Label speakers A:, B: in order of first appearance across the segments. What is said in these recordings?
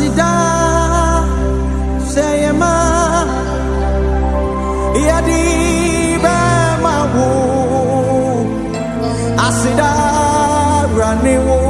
A: Sida Seyema Yadi Bema Asida Raniwo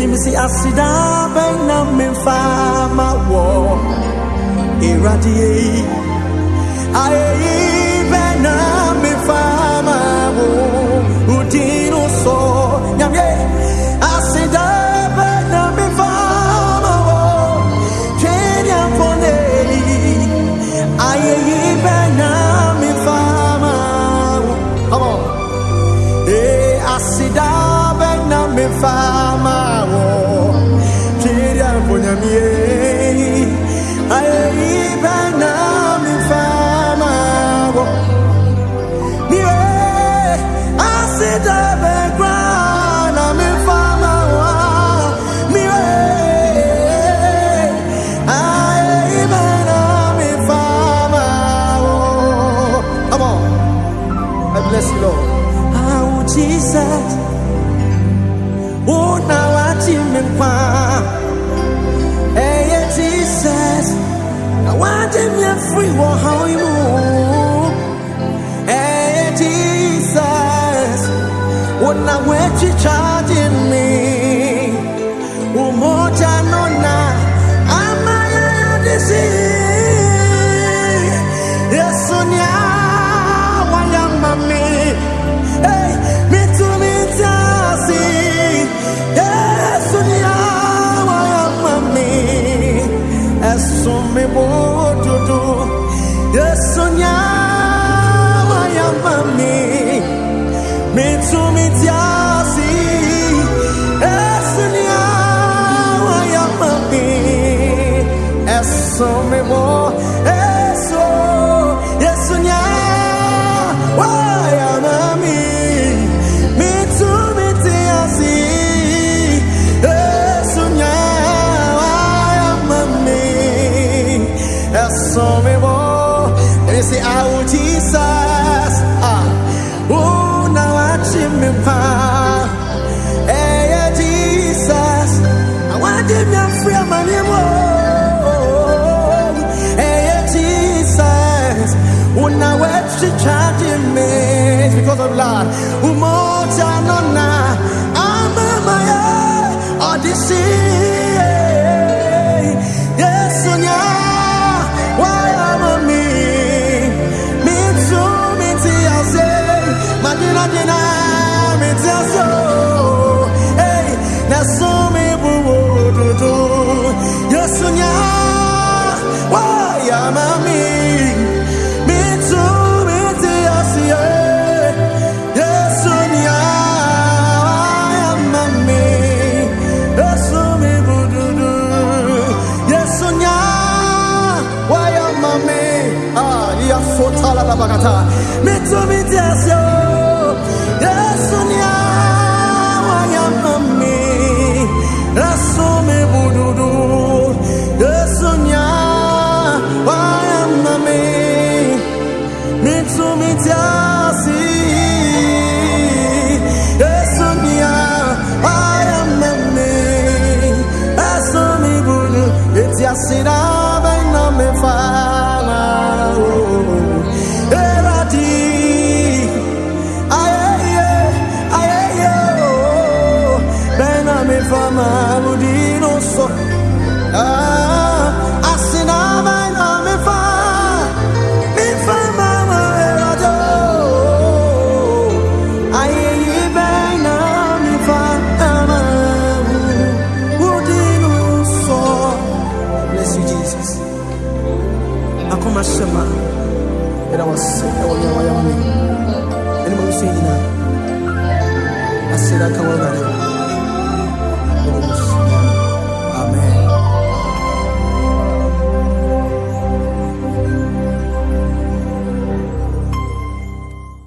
A: timisi asida min memfa ma wo iradiate aye Lord. Oh, Jesus. Oh, now I team Hey, Jesus. I want him free. How you move? Hey, Jesus. Oh, now charging. they say, Jesus. Ah. Oh, now I chim me pa. Hey, Jesus. I want to free my. Hey, Jesus. I me. It's because of love. Oh. I'm my own. This is. I said, I asera akawagaleo